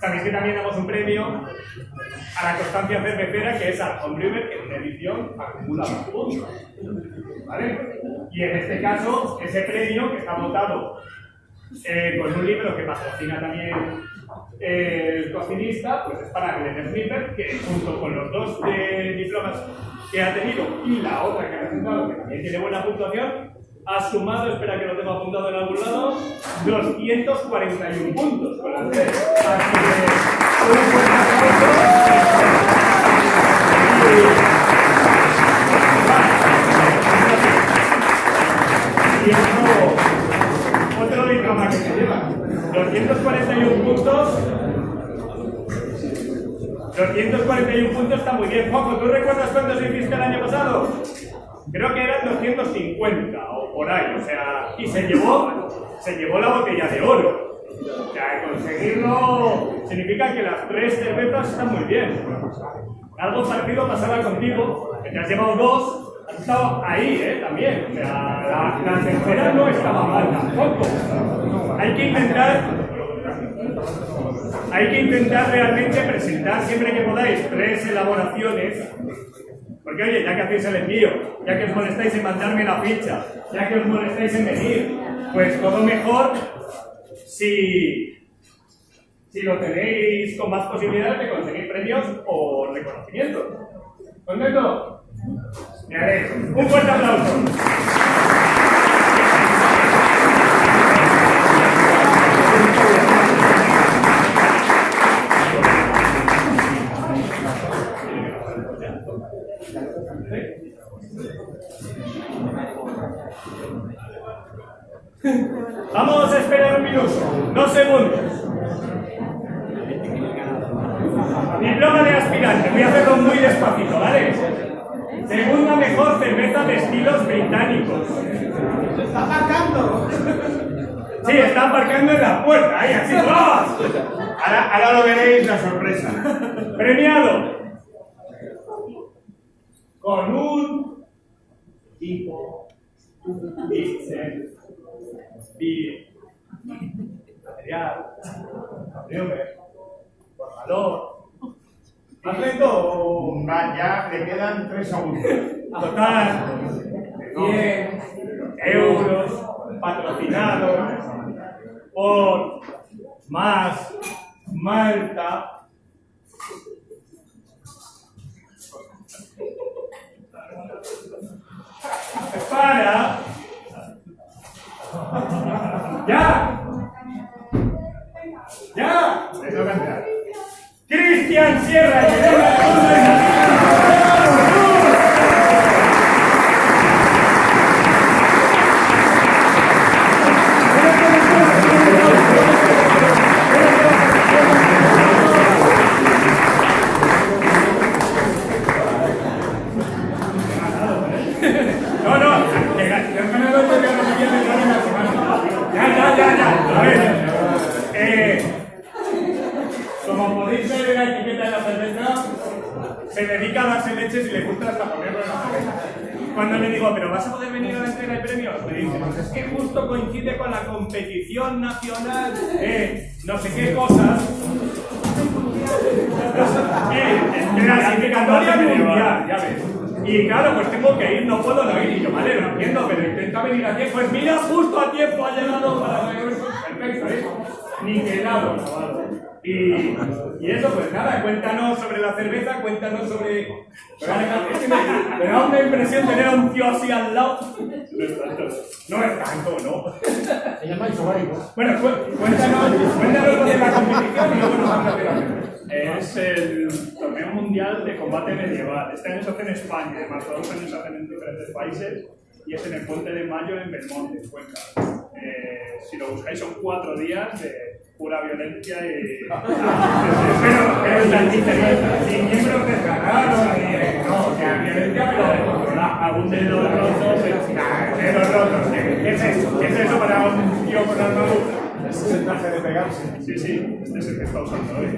Sabéis que también damos un premio a la constancia cervecera que es a Homebrewer, que en una edición acumula más puntos. ¿Vale? Y en este caso, ese premio que está votado eh, con un libro que patrocina también el cocinista, pues es para Glenn Snipper, que junto con los dos eh, diplomas que ha tenido y la otra que ha presentado, que también tiene buena puntuación, ha sumado, espera que lo tengo apuntado en algún lado, 241 puntos con las tres. Así que, un fuerte aplauso. Y otro, otro diploma que se lleva. 241 puntos. 241 puntos está muy bien. Juanjo, ¿tú recuerdas cuántos hiciste el año pasado? Creo que eran 250 o por ahí, o sea, y se llevó, se llevó la botella de oro. O sea, conseguirlo significa que las tres cervezas están muy bien. Algo parecido pasaba contigo, que te has llevado dos, has estado ahí, ¿eh? También. O sea, la, la tercera no estaba mal tampoco. Hay que intentar hay que intentar realmente presentar siempre que podáis tres elaboraciones. Porque oye, ya que hacéis el envío, ya que os molestáis en mandarme la ficha, ya que os molestáis en venir, pues todo mejor si, si lo tenéis con más posibilidades de conseguir premios o reconocimientos. ¿Contento? Me alegro. Un fuerte aplauso. Vamos a esperar un minuto, dos segundos. Diploma de aspirante, voy a hacerlo muy despacito, ¿vale? Segunda mejor cerveza de estilos británicos. ¡Se está aparcando! Sí, está aparcando en la puerta, ahí, así, ¡vamos! Ahora, ahora lo veréis la sorpresa. Premiado con un tipo dice bi material cabriole, por valor ¿Más lento ya le quedan tres segundos. Total, 100 euros patrocinados por Más Malta. Para. ¡Ya! ¡Ya! Cristian Sierra, impresión tener a un tío así al lado. No es tanto, no es tanto, ¿no? Se llama. Bueno, cu- cuéntanos, cuéntanos lo de la competición y luego nos vamos a. Es el torneo mundial de combate medieval. Este año se hace en España, además todos los años se hacen en diferentes países y es en el Puente de Mayo en Belmonte, en Cuenca. Eh, si lo buscáis son cuatro días de pura violencia y... [laughs] Pero, pero es la diferencia. Sin miembros desgarrados, ni. No, o sea, violencia, pero. Algún dedo roto, pero... Nah, dedos rotos. ¿Qué es eso? ¿Qué es eso para un tío con armadura? Es el traje de pegarse. Sí, sí, este es el que está usando hoy.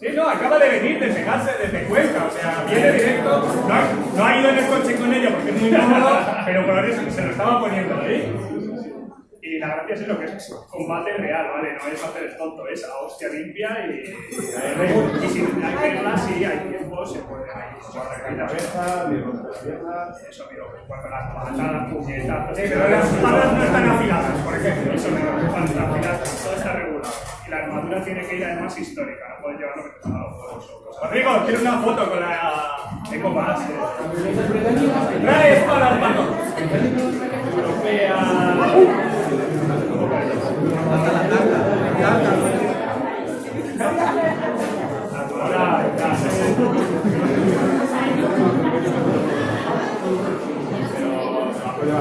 Sí, no, acaba de venir, de pegarse desde Cuenca, o sea, viene directo, no ha, no ha ido en el coche con ella porque es muy cómodo, pero por eso se lo estaba poniendo ahí. Y la gracia es eso, que es combate real, ¿vale? No es hacer el tonto, es a hostia limpia y... Y si hay reglas, sí, hay tiempo, se puede... Hay La cabeza, mi pierna. Eso, miro, cuando las patadas, puñetazos... Sí, pero las espadas no están afiladas, por ejemplo. Eso, miro, cuando las pilas, todo está regulado. Y la armadura tiene que ir además histórica, no puedes llevarlo que te ha dado. Rodrigo, quiero una foto con la Eco Bass. Trae espadas, mano. Europea...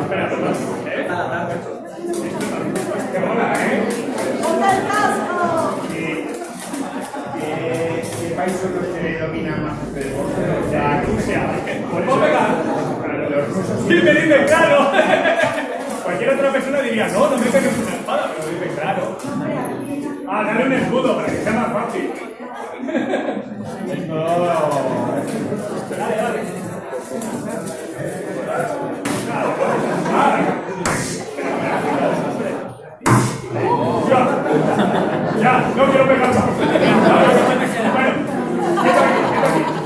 Perdón. ¿Eh? Qué ¿eh? ¿Qué país son los que dominan más este deporte? La Rusia. Por ¿Puedo eso... pegar? Claro, los rusos Sí, me dice claro. Cualquier otra persona diría, no, no me pegues una espada, pero dice claro. Ah, dale un escudo para que sea más fácil. Dale, dale. Ah, Ya, ya, no quiero pegar más. Bueno.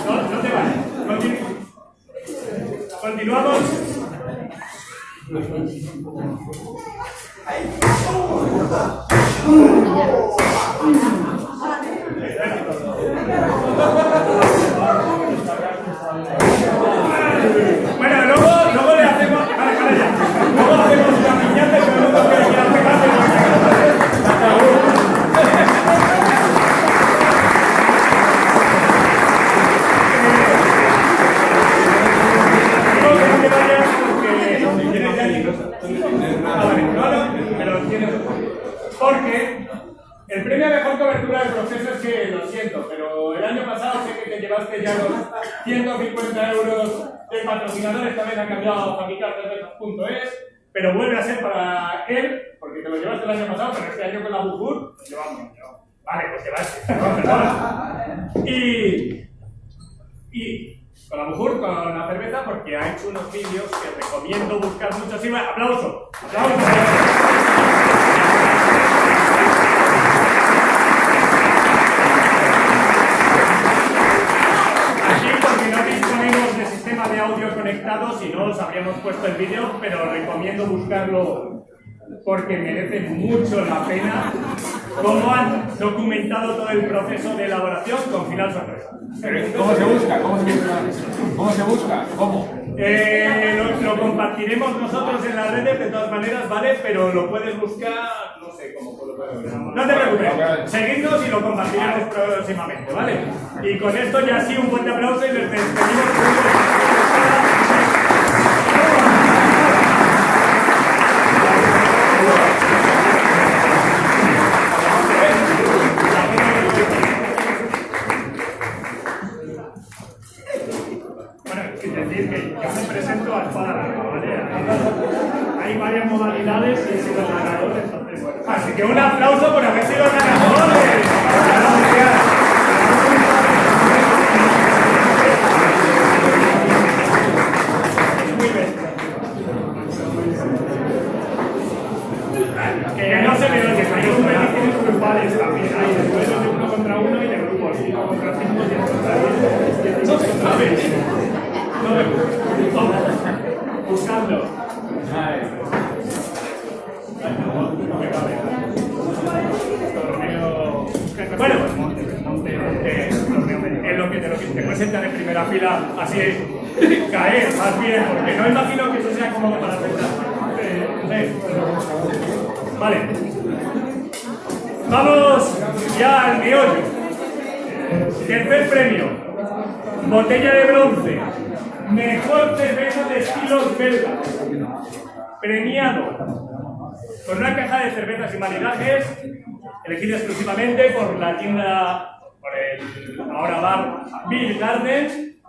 No, no te vayas. Continu- Continuamos. 哎 런? De patrocinador, esta vez ha cambiado a fabricarcervezas.es, pero vuelve a ser para él, porque te lo llevaste el año pasado, pero este año con la Bujur, lo llevamos. Vale, pues llevaste, perdón, perdón. [laughs] Y, y con la Bujur, con la cerveza, porque ha hecho unos vídeos que recomiendo buscar mucho. Sí, va, aplauso, aplauso. Aquí porque no disponemos de sistema de si no os habríamos puesto el vídeo, pero recomiendo buscarlo porque merece mucho la pena cómo han documentado todo el proceso de elaboración con final sorpresa. ¿Cómo se busca? ¿Cómo se busca? ¿Cómo se busca? ¿Cómo? Eh, lo, lo compartiremos nosotros en las redes de todas maneras, ¿vale? Pero lo puedes buscar, no sé cómo No te preocupes, seguidnos y lo compartiremos próximamente, ¿vale? Y con esto ya sí un fuerte aplauso y les despedimos. Bueno, es decir que yo me presento a espada larga, ¿vale? Hay varias modalidades y he sido el ganador, entonces bueno. Así que cervezas y maridajes elegida exclusivamente por la tienda, por el ahora bar Bill Garden,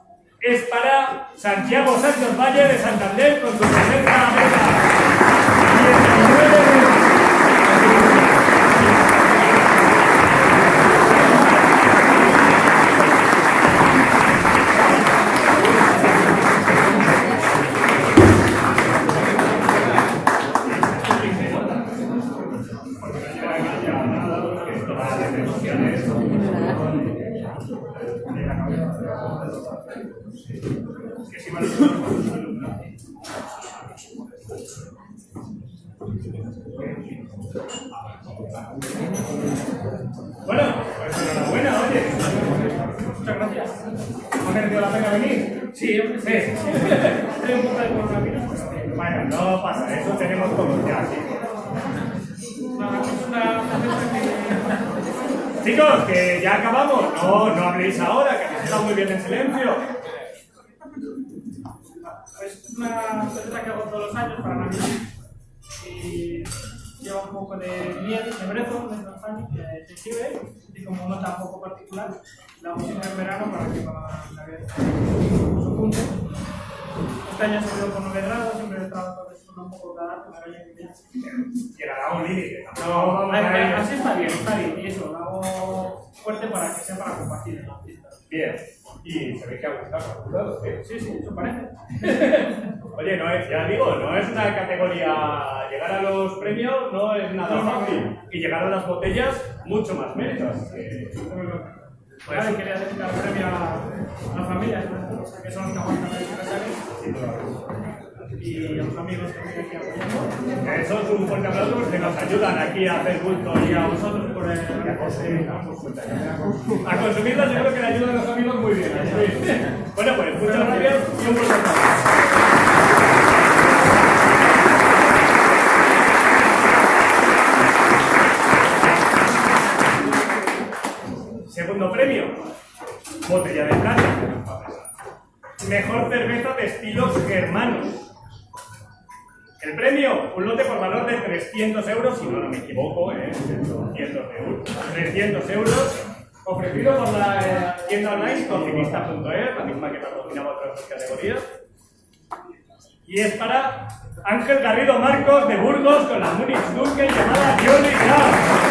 es para Santiago Sánchez Valle de Santander con su cerveza. 19 Llegará un límite. No, así está bien, está bien. Y eso, lo hago fuerte para que sea para compartir en las fiestas. Bien. Y se ve que ha gustado, ¿eh? Sí, sí, eso parece. [laughs] Oye, no es, ya digo, no es una categoría. Llegar a los premios no es nada fácil. Y llegar a las botellas, mucho más mérito. que- Pues sí, quería dedicar premio a las familias, ¿no? que son los que aguantan. Y a los amigos que están aquí apoyando. Eso es un fuerte aplauso porque nos ayudan aquí a hacer bulto y a vosotros por el, a consumirlas. Yo creo que le ayudan a los amigos muy bien. Sí. Bueno, pues muchas gracias y un fuerte aplauso. Segundo premio, botella de plata. Mejor cerveza de estilos germanos. El premio, un lote por valor de 300 euros, si no, no me equivoco, ¿eh? 300 euros. 300 euros ofrecido por la eh, tienda online cocinista.es, la misma que patrocinaba otras categorías. Y es para Ángel Garrido Marcos de Burgos con la Munich Dunkel llamada Johnny Club.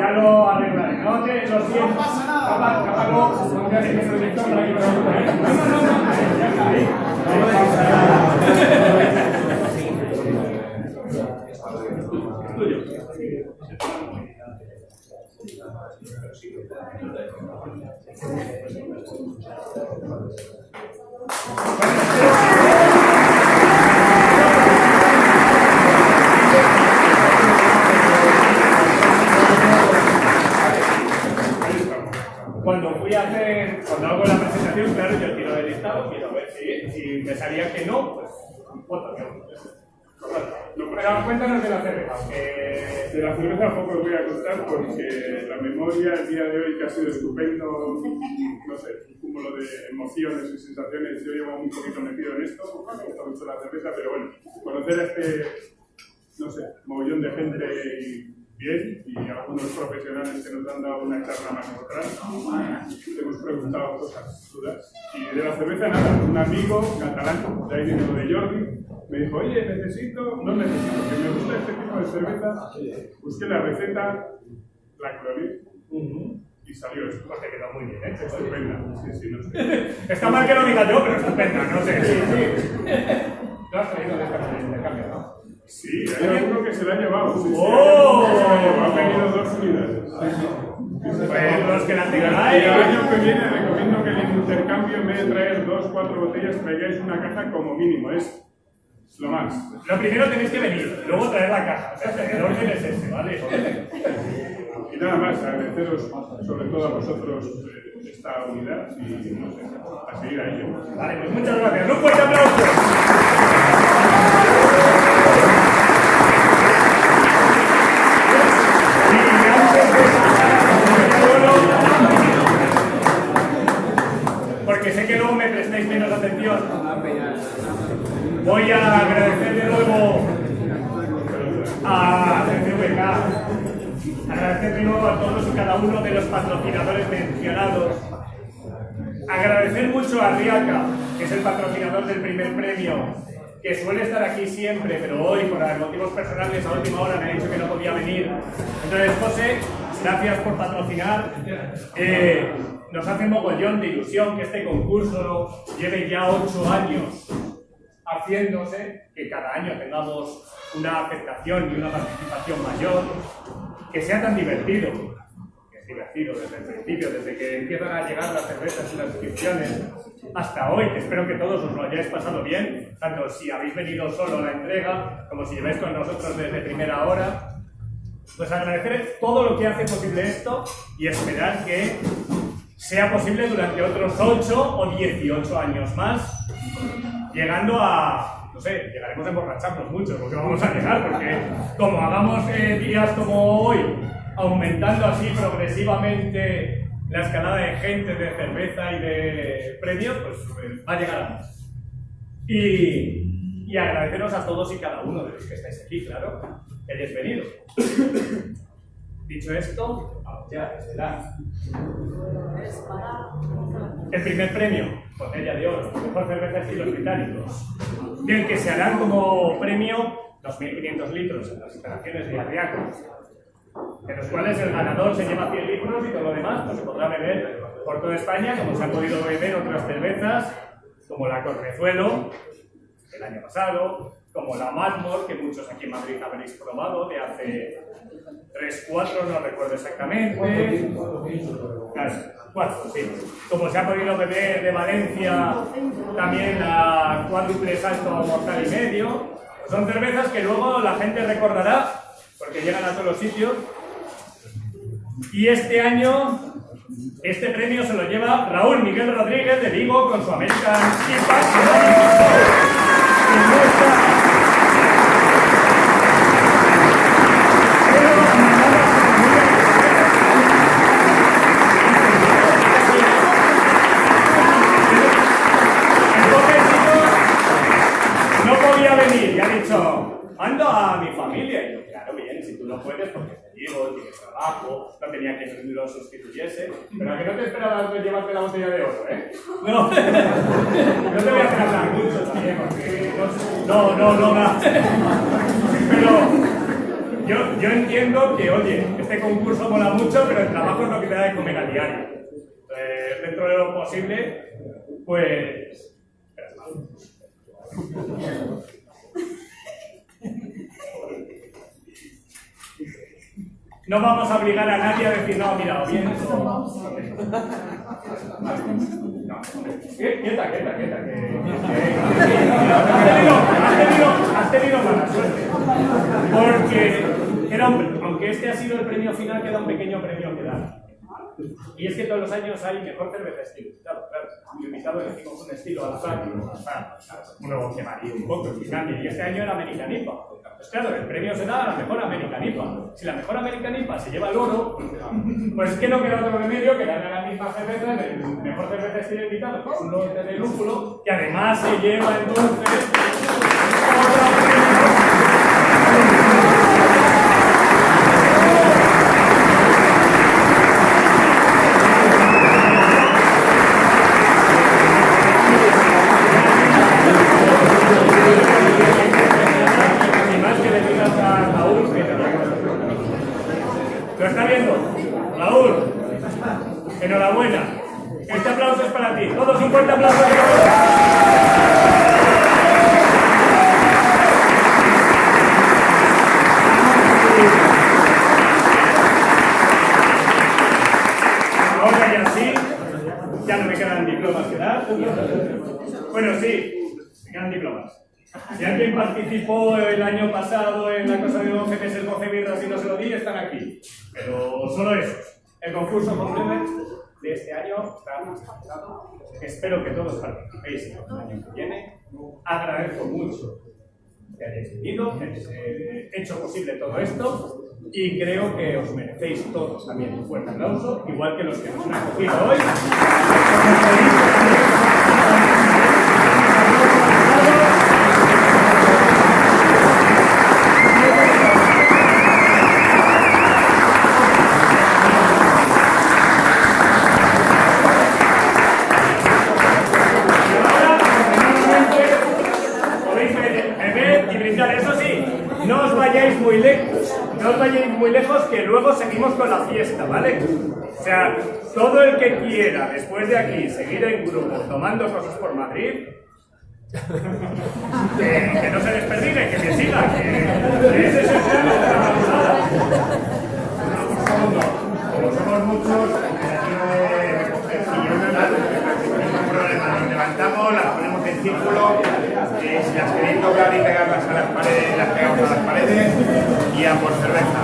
Ya lo arreglaré. No te lo siento. No veas que proyector para que lo haga. No, no, no, no. Ya está ahí. Es tuyo. Cuando fui a hacer, cuando hago la presentación, claro, yo tiro el listado, quiero ver si, si me salía que no, pues voto que no. Pero cuéntanos de la cerveza, De la cerveza poco os voy a contar porque la memoria el día de hoy que ha sido estupendo, no sé, un cúmulo de emociones y sensaciones. Yo llevo un poquito metido en esto, me gusta mucho la cerveza, pero bueno, conocer a este, no sé, mogollón de gente y bien y algunos profesionales que nos han dado una charla magistral. Te hemos preguntado cosas dudas. Y de la cerveza nada, un amigo catalán, de ahí viene lo de Jordi, me dijo, oye, necesito, no necesito, que me gusta este tipo de cerveza, busqué la receta, la clorí y salió esto. pues te quedó muy bien, ¿eh? Estupenda, sí, sí, no sé. [laughs] Está mal que lo diga yo, pero estupenda, no sé. Sí, sí. Lo has traído de esta manera, de cambio, ¿no? Sí, hay alguno que se la ha llevado. Sí, ¡Oh! se la ha llevado. Ha venido dos unidades. Pues los que la tengáis. el año que viene recomiendo que el intercambio, en vez de traer dos, cuatro botellas, traigáis una caja como mínimo. Es lo más. Lo primero tenéis que venir, luego traer la caja. O sea, el orden es ese, ¿vale? Y nada más, agradeceros sobre todo a vosotros eh, esta unidad y no sé, a seguir a ello. Vale, pues muchas gracias. Un fuerte aplauso. Voy a agradecer de nuevo a CCVK, agradecer de nuevo a todos y cada uno de los patrocinadores mencionados, agradecer mucho a Riaca, que es el patrocinador del primer premio, que suele estar aquí siempre, pero hoy por motivos personales a última hora me ha dicho que no podía venir. Entonces, José, gracias por patrocinar. Eh, nos hace mogollón de ilusión que este concurso lleve ya ocho años haciéndose, que cada año tengamos una aceptación y una participación mayor, que sea tan divertido, que es divertido desde el principio, desde que empiezan a llegar las cervezas y las inscripciones, hasta hoy, que espero que todos os lo hayáis pasado bien, tanto si habéis venido solo a la entrega, como si lleváis con nosotros desde primera hora. Pues agradecer todo lo que hace posible esto y esperar que sea posible durante otros 8 o 18 años más, llegando a, no sé, llegaremos a emborracharnos mucho, porque vamos a llegar, porque como hagamos eh, días como hoy, aumentando así progresivamente la escalada de gente, de cerveza y de premios, pues eh, va a llegar a más. Y, y agradeceros a todos y cada uno de los que estáis aquí, claro, que hayáis venido. Dicho esto, ya, desde la el primer premio, botella de oro, mejor cerveza estilos británicos, del que se harán como premio 2.500 litros en las instalaciones de Arriaco, de los cuales el ganador se lleva 100 litros y todo lo demás pues, se podrá beber por toda España, como se han podido beber otras cervezas, como la Correzuelo, el año pasado, como la Matmore, que muchos aquí en Madrid habréis probado, de hace 3, 4, no recuerdo exactamente. Claro, cuatro, sí. Como se ha podido beber de Valencia, también la cuádruple salto mortal y medio. Son cervezas que luego la gente recordará, porque llegan a todos los sitios. Y este año Este premio se lo lleva Raúl Miguel Rodríguez de Vigo con su American IPA. Trabajo, no tenía que lo sustituyese. Pero a que no te esperaba llevarte la botella de oro, ¿eh? No, [laughs] no te voy a hacer hablar mucho también, porque no, no, no más. Pero yo, yo entiendo que, oye, este concurso mola mucho, pero el trabajo es lo que te da de comer a diario. Eh, dentro de lo posible, pues... No vamos a obligar a nadie a decir, no, mira, bien quieta, quieta, quieta. Que, has, tenido, has, tenido, has tenido mala suerte. Porque, era un- aunque este ha sido el premio final, queda un pequeño premio que dar. Y es que todos los años hay mejor cerveza estilo. Claro, claro. Yo invitado elegimos un estilo al azar, uno que varía un poco, que. Y este año era American IPA. Pues claro, el premio se da a la mejor American IPA. Si la mejor American IPA se lleva el oro, pues es que no queda otro remedio que darle a la misma cerveza del mejor cerveza estilo invitado, es un lote de lúpulo, que además se lleva entonces Y más que le digas a Raúl que te lo ¿Lo está viendo? Raúl, enhorabuena. Este aplauso es para ti. Todos un fuerte aplauso. Ahora ya sí, ya no me quedan diplomas que dar. Bueno, sí, me quedan diplomas. Si alguien participó el año pasado en la cosa de 12 meses, 12 birras y no se lo di, están aquí. Pero solo esos. El concurso Consumer de este año está finalizado. Espero que todos participéis el año que viene. Agradezco mucho que hayáis venido, que hayáis eh, hecho posible todo esto y creo que os merecéis todos también un fuerte aplauso, igual que los que nos han acogido hoy. Podéis be- beber y brindar. Eso sí, no os vayáis muy lejos. No os vayáis muy lejos que luego seguimos con la fiesta, ¿vale? O sea, todo el que quiera después de aquí seguir en grupo tomando cosas por Madrid, que, no se desperdigue, que me siga, que es el la pasada. Como somos muchos, el problema, nos levantamos, las ponemos en círculo, si las queréis tocar y pegarlas a las paredes, las pegamos a las paredes y a por cerveza.